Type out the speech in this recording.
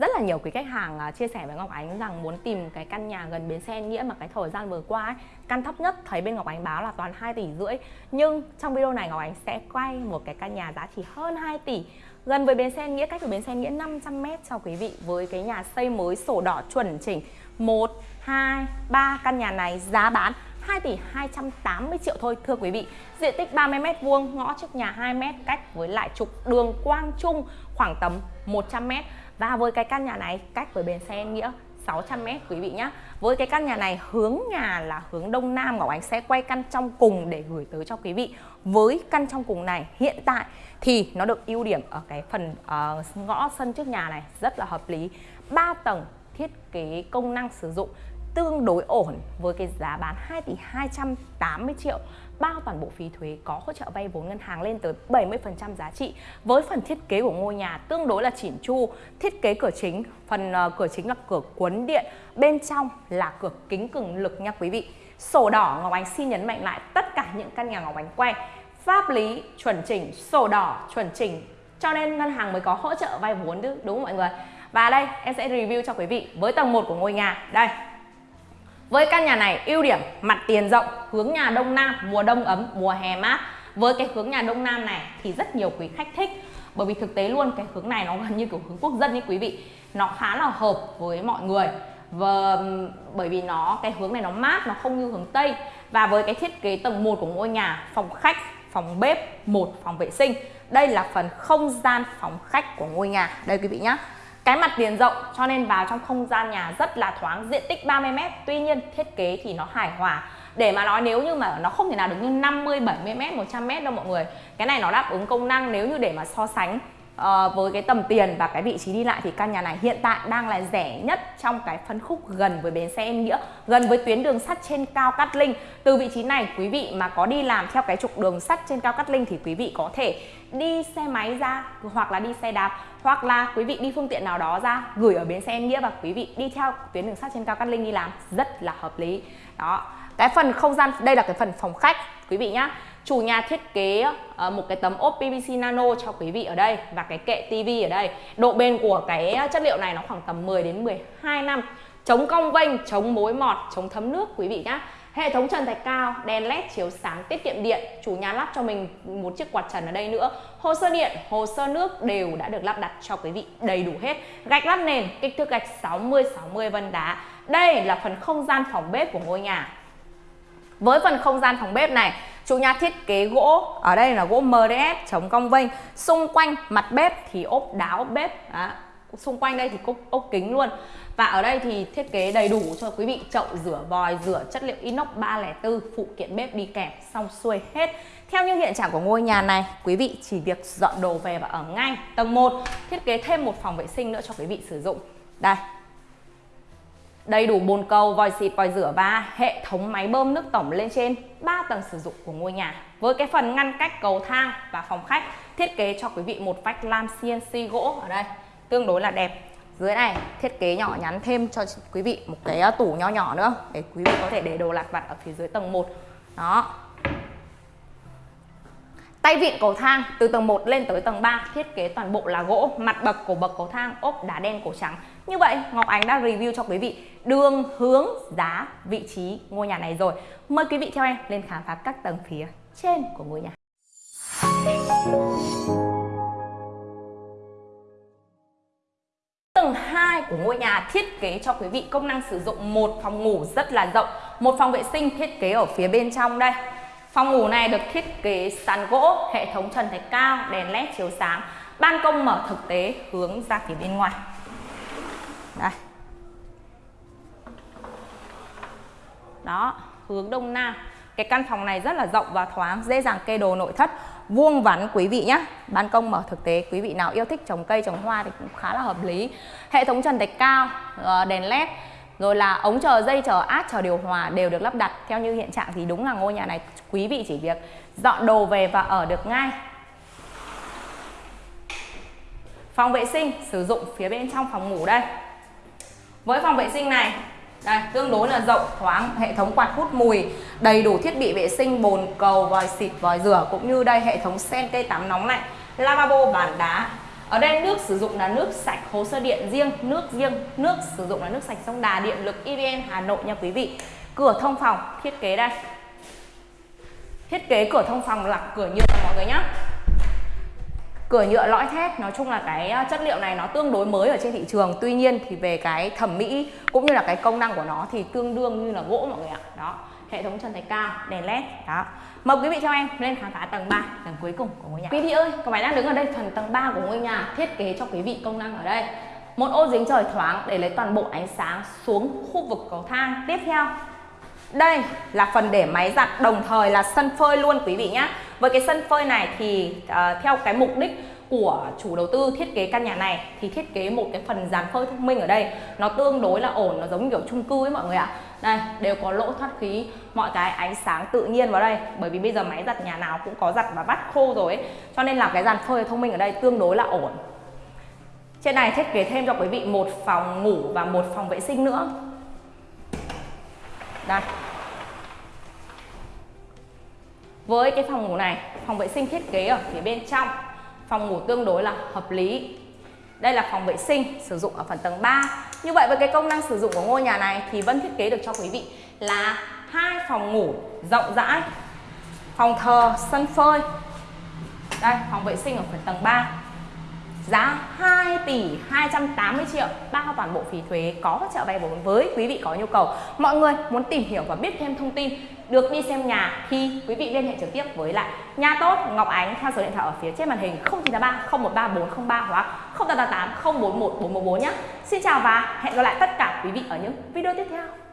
Rất là nhiều quý khách hàng à, chia sẻ với Ngọc Ánh rằng muốn tìm cái căn nhà gần bến xe nghĩa mà cái thời gian vừa qua ấy, căn thấp nhất thấy bên Ngọc Ánh báo là toàn 2 tỷ rưỡi. Nhưng trong video này Ngọc Ánh sẽ quay một cái căn nhà giá chỉ hơn 2 tỷ gần với bến xe nghĩa cách của bến xe nghĩa 500 m cho quý vị với cái nhà xây mới sổ đỏ chuẩn chỉnh 1 2 3 căn nhà này giá bán 2 tỷ 280 triệu thôi thưa quý vị. Diện tích 30 m vuông, ngõ trước nhà 2 m cách với lại trục đường Quang Trung khoảng tầm 100 m và với cái căn nhà này cách với bến xe Nghĩa 600m quý vị nhé Với cái căn nhà này hướng nhà là hướng Đông Nam Ngọc Ánh sẽ quay căn trong cùng để gửi tới cho quý vị. Với căn trong cùng này hiện tại thì nó được ưu điểm ở cái phần uh, ngõ sân trước nhà này rất là hợp lý. 3 tầng thiết kế công năng sử dụng tương đối ổn với cái giá bán 2 tỷ 280 triệu. Bao toàn bộ phí thuế có hỗ trợ vay vốn ngân hàng lên tới 70% giá trị. Với phần thiết kế của ngôi nhà tương đối là chỉn chu thiết kế cửa chính phần uh, cửa chính là cửa cuốn điện bên trong là cửa kính cường lực nha quý vị. Sổ đỏ Ngọc Ánh xin nhấn mạnh lại tất cả những căn nhà Ngọc Ánh quay. Pháp lý chuẩn chỉnh sổ đỏ chuẩn chỉnh cho nên ngân hàng mới có hỗ trợ vay vốn đúng không mọi người? Và đây em sẽ review cho quý vị với tầng 1 của ngôi nhà. Đây với căn nhà này ưu điểm mặt tiền rộng, hướng nhà đông nam, mùa đông ấm, mùa hè mát. Với cái hướng nhà đông nam này thì rất nhiều quý khách thích. Bởi vì thực tế luôn cái hướng này nó gần như kiểu hướng quốc dân ấy quý vị. Nó khá là hợp với mọi người. Và bởi vì nó cái hướng này nó mát nó không như hướng tây. Và với cái thiết kế tầng 1 của ngôi nhà phòng khách phòng bếp một phòng vệ sinh đây là phần không gian phòng khách của ngôi nhà. Đây quý vị nhé cái mặt tiền rộng, cho nên vào trong không gian nhà rất là thoáng, diện tích 30m tuy nhiên, thiết kế thì nó hài hòa. Để mà nói nếu như mà nó không thể nào được như 50 70m 100m đâu mọi người. Cái này nó đáp ứng công năng nếu như để mà so sánh. Ờ, với cái tầm tiền và cái vị trí đi lại thì căn nhà này hiện tại đang là rẻ nhất trong cái phân khúc gần với bến xe Em Nghĩa, gần với tuyến đường sắt trên cao Cát Linh. Từ vị trí này, quý vị mà có đi làm theo cái trục đường sắt trên cao Cát Linh thì quý vị có thể đi xe máy ra hoặc là đi xe đạp, hoặc là quý vị đi phương tiện nào đó ra gửi ở bến xe Em Nghĩa và quý vị đi theo tuyến đường sắt trên cao Cát Linh đi làm. Rất là hợp lý. Đó cái phần không gian, đây là cái phần phòng khách, quý vị nhá. Chủ nhà thiết kế ờ, một cái tấm ốp PVC nano cho quý vị ở đây và cái kệ tivi ở đây. Độ bền của cái ờ, chất liệu này nó khoảng tầm 10 đến 12 năm. Chống cong vênh, chống mối mọt, chống thấm nước, quý vị nhá. Hệ thống trần thạch cao, đèn led chiếu sáng, tiết kiệm điện. Chủ nhà lắp cho mình một chiếc quạt trần ở đây nữa. Hồ sơ điện, hồ sơ nước đều đã được lắp đặt cho quý vị đầy đủ hết. Gạch lát nền, kích thước gạch 60 60 vân đá. Đây là phần không gian phòng bếp của ngôi nhà với phần không gian phòng bếp này, chủ nhà thiết kế gỗ, ở đây là gỗ MDF chống cong vênh. Xung quanh mặt bếp thì ốp đáo bếp, đó. xung quanh đây thì cốc ốp kính luôn. Và ở đây thì thiết kế đầy đủ cho quý vị chậu rửa vòi, rửa chất liệu inox 304, phụ kiện bếp đi kèm xong xuôi hết. Theo như hiện trạng của ngôi nhà này, quý vị chỉ việc dọn đồ về và ở ngay. Tầng 1 thiết kế thêm một phòng vệ sinh nữa cho quý vị sử dụng. Đây, Đầy đủ bồn cầu, vòi xịt, vòi rửa và hệ thống máy bơm nước tổng lên trên 3 tầng sử dụng của ngôi nhà. Với cái phần ngăn cách cầu thang và phòng khách thiết kế cho quý vị một vách lam CNC gỗ ở đây tương đối là đẹp. Dưới này thiết kế nhỏ nhắn thêm cho quý vị một cái à, tủ nho nhỏ nữa để quý vị có thể để đồ lặt vặt ở phía dưới tầng 1. Đó, Tay vịn cầu thang từ tầng 1 lên tới tầng 3 thiết kế toàn bộ là gỗ, mặt bậc của bậc cầu thang ốp đá đen cổ trắng. Như vậy Ngọc Ánh đã review cho quý vị đường, hướng, giá, vị trí ngôi nhà này rồi. Mời quý vị theo em lên khám phá các tầng phía trên của ngôi nhà. Tầng 2 của ngôi nhà thiết kế cho quý vị công năng sử dụng một phòng ngủ rất là rộng, một phòng vệ sinh thiết kế ở phía bên trong đây Phòng ngủ này được thiết kế sàn gỗ, hệ thống trần thạch cao, đèn led chiếu sáng, ban công mở thực tế hướng ra phía bên ngoài. Đây. Đó, hướng đông nam. Cái căn phòng này rất là rộng và thoáng, dễ dàng kê đồ nội thất, vuông vắn quý vị nhé. Ban công mở thực tế, quý vị nào yêu thích trồng cây trồng hoa thì cũng khá là hợp lý. Hệ thống trần thạch cao, ờ, đèn led rồi là ống chờ dây chờ át chờ điều hòa đều được lắp đặt. Theo như hiện trạng thì đúng là ngôi nhà này quý vị chỉ việc dọn đồ về và ở được ngay. Phòng vệ sinh sử dụng phía bên trong phòng ngủ đây. Với phòng vệ sinh này, đây, tương đối là rộng, thoáng, hệ thống quạt hút mùi, đầy đủ thiết bị vệ sinh, bồn cầu, vòi xịt, vòi rửa, cũng như đây, hệ thống sen cây tắm nóng lạnh, lavabo, bàn đá ở đây nước sử dụng là nước sạch, hồ sơ điện riêng, nước riêng, nước sử dụng là nước sạch sông Đà, điện lực EVN Hà Nội nha quý vị. Cửa thông phòng, thiết kế đây. Thiết kế cửa thông phòng là cửa nhựa, mọi người nhé cửa nhựa lõi thép, nói chung là cái à, chất liệu này nó tương đối mới ở trên thị trường. Tuy nhiên thì về cái thẩm mỹ cũng như là cái công năng của nó thì tương đương như là gỗ, mọi người ạ. Đó hệ thống trần thạch cao đèn led. Đó. Mời quý vị cho em lên khám phá tầng 3 tầng cuối cùng của ngôi nhà. Quý vị ơi các bạn đang đứng ở đây phần tầng 3 của ngôi nhà thiết kế cho quý vị công năng ở đây. Một ô dính trời thoáng để lấy toàn bộ ánh sáng xuống khu vực cầu thang. Tiếp theo đây là phần để máy giặt đồng thời là sân phơi luôn quý vị nhé với cái sân phơi này thì uh, theo cái mục đích của chủ đầu tư thiết kế căn nhà này thì thiết kế một cái phần dàn phơi thông minh ở đây. Nó tương đối là ổn, nó giống kiểu chung cư ấy mọi người ạ. Đây, đều có lỗ thoát khí, mọi cái ánh sáng tự nhiên vào đây. Bởi vì bây giờ máy giặt nhà nào cũng có giặt và vắt khô rồi ấy. Cho nên là cái dàn phơi thông minh ở đây tương đối là ổn. Trên này thiết kế thêm cho quý vị một phòng ngủ và một phòng vệ sinh nữa. Đây. Với cái phòng ngủ này, phòng vệ sinh thiết kế ở phía bên trong phòng ngủ tương đối là hợp lý. Đây là phòng vệ sinh, sử dụng ở phần tầng 3 như vậy với cái công năng sử dụng của ngôi nhà này thì vẫn thiết kế được cho quý vị là hai phòng ngủ rộng rãi, phòng thờ, sân phơi. Đây, phòng vệ sinh ở phần tầng 3 giá 2 tỷ 280 triệu, bao toàn bộ phí thuế có trợ vay vốn với quý vị có nhu cầu. Mọi người muốn tìm hiểu và biết thêm thông tin được đi xem nhà thì quý vị liên hệ trực tiếp với lại nhà tốt, Ngọc Ánh theo số điện thoại ở phía trên màn hình 0983 013 403 hoặc 0888 041 414 nhé. Xin chào và hẹn gặp lại tất cả quý vị ở những video tiếp theo.